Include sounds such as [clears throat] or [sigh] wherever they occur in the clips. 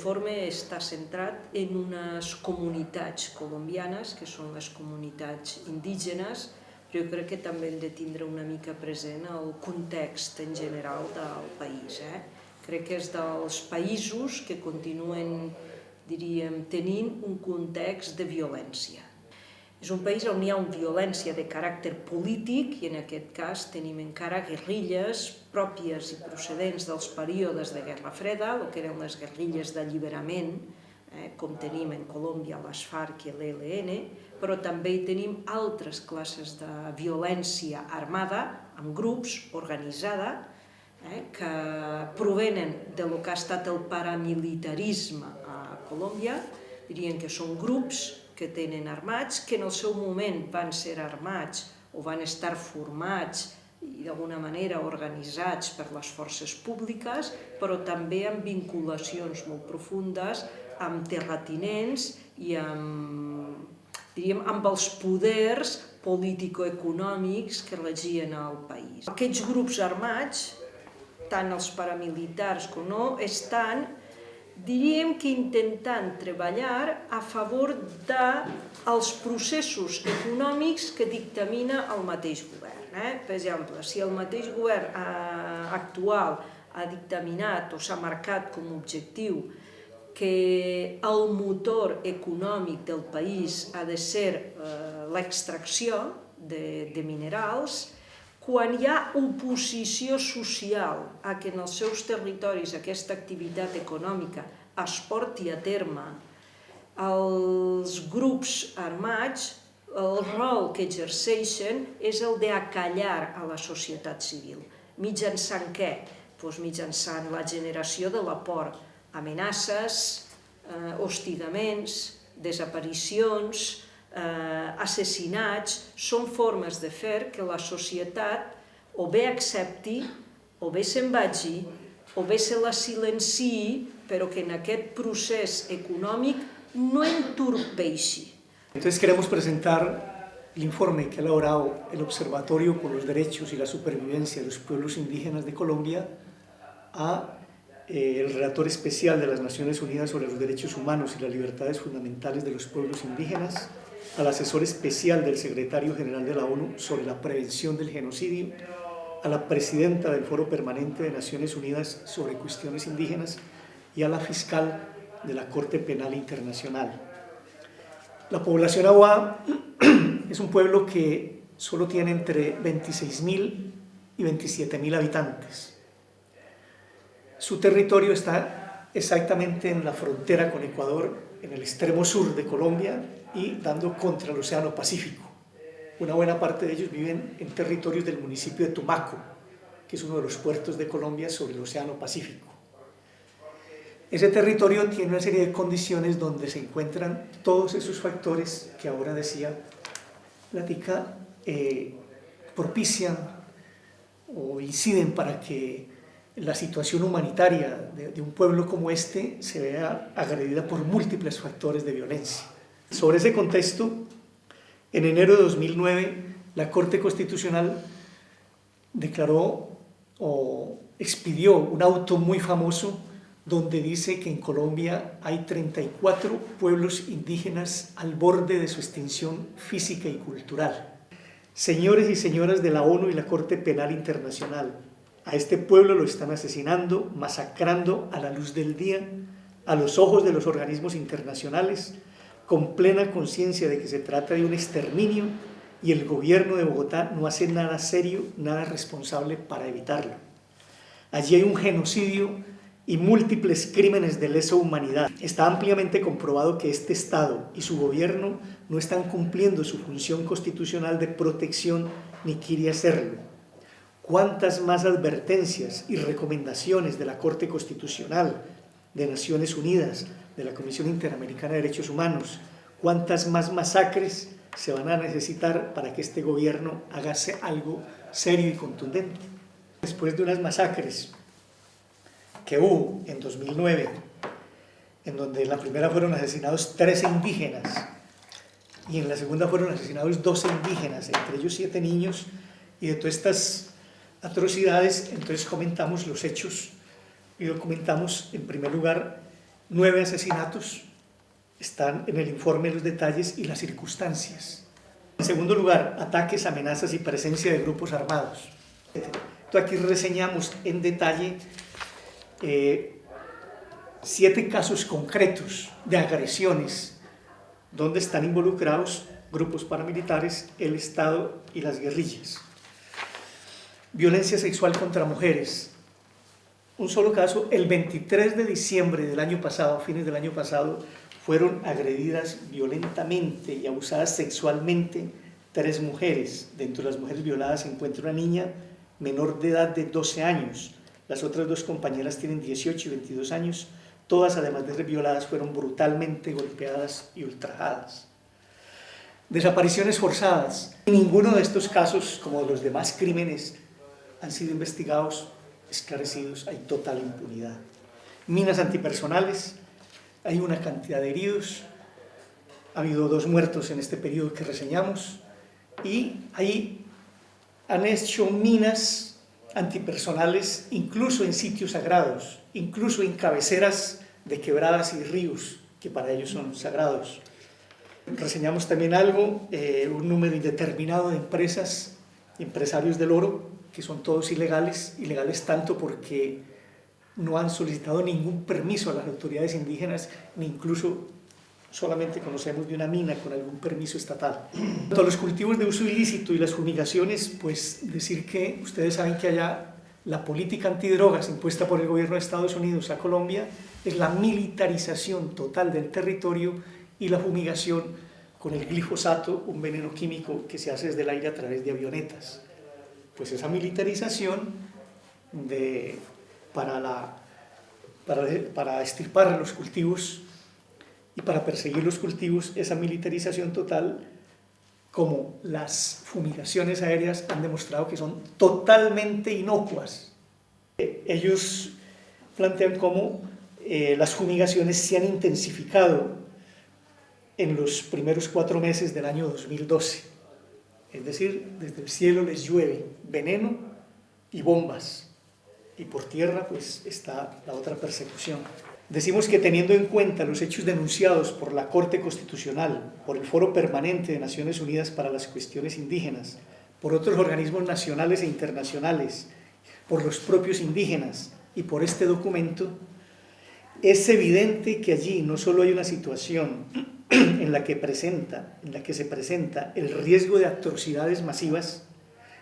l'informe està centrat en unes comunitats colombianes, que són les comunitats indígenes, però jo crec que també hem de tindre una mica present el context en general del país. Eh? Crec que és dels països que continuen, diríem, tenint un context de violència. És un país on hi ha una violència de caràcter polític i en aquest cas tenim encara guerrilles pròpies i procedents dels períodes de Guerra Freda, el que eren les guerrilles d'alliberament, eh, com tenim en Colòmbia les FARC i l'ELN, però també hi tenim altres classes de violència armada, amb grups, organitzada, eh, que provenen de lo que ha estat el paramilitarisme a Colòmbia, dirien que són grups que tenen armats, que en el seu moment van ser armats o van estar formats i d'alguna manera organitzats per les forces públiques, però també amb vinculacions molt profundes amb terratinents i amb, diríem, amb els poders político-econòmics que regien el país. Aquests grups armats, tant els paramilitars com no, estan diríem que intentant treballar a favor dels processos econòmics que dictamina el mateix govern. Eh? Per exemple, si el mateix govern eh, actual ha dictaminat o s'ha marcat com a objectiu que el motor econòmic del país ha de ser eh, l'extracció de, de minerals, quan hi ha oposició social a que en els seus territoris aquesta activitat econòmica es porti a terme, els grups armats, el rol que exerceixen és el d'acallar a la societat civil. Mitjançant què? Doncs mitjançant la generació de la por, amenaces, eh, hostigaments, desaparicions, eh, assassinats, són formes de fer que la societat o bé accepti, o bé se'n vagi, o bé se la silenciï, però que en aquest procés econòmic no entorpeixi. Entonces queremos presentar el informe que ha elaborado el Observatorio por los Derechos y la Supervivencia de los Pueblos Indígenas de Colombia a eh, el relator especial de las Naciones Unidas sobre los Derechos Humanos y las Libertades Fundamentales de los Pueblos Indígenas, al asesor especial del secretario general de la ONU sobre la prevención del genocidio, a la presidenta del Foro Permanente de Naciones Unidas sobre cuestiones indígenas y a la fiscal de la Corte Penal Internacional. La población Aguá [clears throat] es un pueblo que solo tiene entre 26.000 y 27.000 habitantes. Su territorio está exactamente en la frontera con Ecuador, en el extremo sur de Colombia, y dando contra el Océano Pacífico. Una buena parte de ellos viven en territorios del municipio de Tumaco, que es uno de los puertos de Colombia sobre el Océano Pacífico. Ese territorio tiene una serie de condiciones donde se encuentran todos esos factores que ahora decía Platica, eh, propician o inciden para que la situación humanitaria de, un pueblo como este se vea agredida por múltiples factores de violencia. Sobre ese contexto, en enero de 2009, la Corte Constitucional declaró o expidió un auto muy famoso donde dice que en Colombia hay 34 pueblos indígenas al borde de su extinción física y cultural. Señores y señoras de la ONU y la Corte Penal Internacional, a este pueblo lo están asesinando, masacrando a la luz del día, a los ojos de los organismos internacionales, con plena conciencia de que se trata de un exterminio y el gobierno de Bogotá no hace nada serio, nada responsable para evitarlo. Allí hay un genocidio y múltiples crímenes de lesa humanidad. Está ampliamente comprobado que este Estado y su gobierno no están cumpliendo su función constitucional de protección ni quiere hacerlo. ¿Cuántas más advertencias y recomendaciones de la Corte Constitucional, de Naciones Unidas, de la Comisión Interamericana de Derechos Humanos, cuántas más masacres se van a necesitar para que este gobierno haga algo serio y contundente. Después de unas masacres que hubo en 2009, en donde en la primera fueron asesinados 13 indígenas y en la segunda fueron asesinados 12 indígenas, entre ellos 7 niños, y de todas estas atrocidades, entonces comentamos los hechos y documentamos en primer lugar nueve asesinatos, están en el informe los detalles y las circunstancias. En segundo lugar, ataques, amenazas y presencia de grupos armados. Entonces aquí reseñamos en detalle eh, siete casos concretos de agresiones donde están involucrados grupos paramilitares, el Estado y las guerrillas. Violencia sexual contra mujeres. Un solo caso, el 23 de diciembre del año pasado, fines del año pasado, fueron agredidas violentamente y abusadas sexualmente tres mujeres. Dentro de las mujeres violadas se encuentra una niña menor de edad de 12 años. Las otras dos compañeras tienen 18 y 22 años. Todas, además de ser violadas, fueron brutalmente golpeadas y ultrajadas. Desapariciones forzadas. Ninguno de estos casos, como los demás crímenes, han sido investigados, esclarecidos, hay total impunidad. Minas antipersonales, hay una cantidad de heridos, ha habido dos muertos en este periodo que reseñamos, y ahí han hecho minas antipersonales incluso en sitios sagrados, incluso en cabeceras de quebradas y ríos, que para ellos son sagrados. Reseñamos también algo, eh, un número indeterminado de empresas, empresarios del oro, que son todos ilegales, ilegales tanto porque no han solicitado ningún permiso a las autoridades indígenas, ni incluso solamente conocemos de una mina con algún permiso estatal. Cuanto a los cultivos de uso ilícito y las fumigaciones, pues decir que ustedes saben que allá la política antidrogas impuesta por el gobierno de Estados Unidos a Colombia es la militarización total del territorio y la fumigación con el glifosato, un veneno químico que se hace desde el aire a través de avionetas. Pues esa militarización para, la, los cultivos y para perseguir los cultivos, esa militarización total, como las fumigaciones aéreas han demostrado que son totalmente inocuas. Ellos plantean cómo eh, las fumigaciones se han intensificado en los primeros cuatro meses del año 2012. Es decir, desde el cielo les llueve veneno y bombas. Y por tierra pues está la otra persecución. Decimos que teniendo en cuenta los hechos denunciados por la Corte Constitucional, por el Foro Permanente de Naciones Unidas para las Cuestiones Indígenas, por otros organismos nacionales e internacionales, por los propios indígenas y por este documento, es evidente que allí no solo hay una situación [clears throat] en la que, presenta, en la que se presenta el riesgo de atrocidades masivas,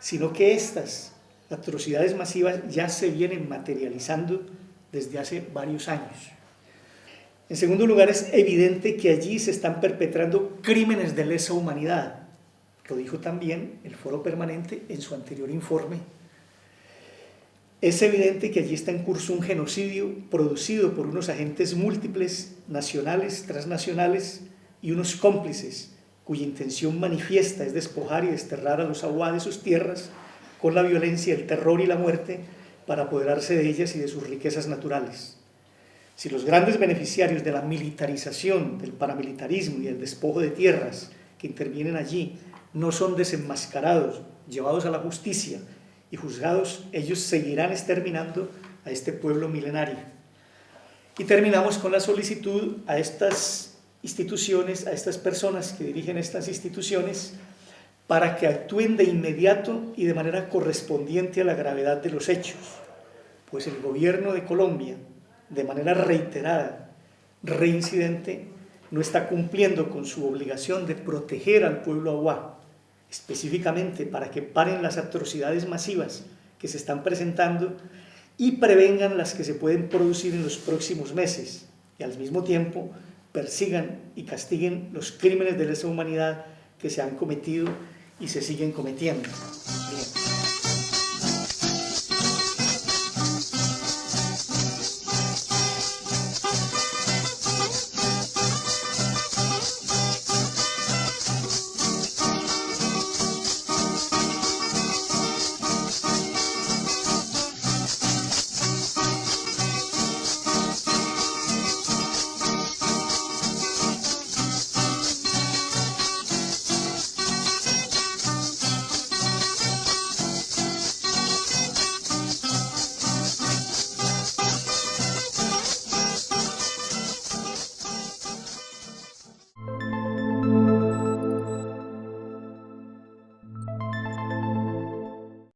sino que estas atrocidades masivas ya se vienen materializando desde hace varios años. En segundo lugar, es evidente que allí se están perpetrando crímenes de lesa humanidad. Lo dijo también el Foro Permanente en su anterior informe. Es evidente que allí está en curso un genocidio producido por unos agentes múltiples, nacionales, transnacionales y unos cómplices, cuya intención manifiesta es despojar y desterrar a los aguas de sus tierras con la violencia, el terror y la muerte para apoderarse de ellas y de sus riquezas naturales. Si los grandes beneficiarios de la militarización, del paramilitarismo y el despojo de tierras que intervienen allí no son desenmascarados, llevados a la justicia y juzgados, ellos seguirán exterminando a este pueblo milenario. Y terminamos con la solicitud a estas instituciones, a estas personas que dirigen estas instituciones, para que actúen de inmediato y de manera correspondiente a la gravedad de los hechos, pues el gobierno de Colombia, de manera reiterada, reincidente, no está cumpliendo con su obligación de proteger al pueblo aguá, específicamente para que paren las atrocidades masivas que se están presentando y prevengan las que se pueden producir en los próximos meses. Y al mismo tiempo persigan y castiguen los crímenes de lesa humanidad que se han cometido y se siguen cometiendo.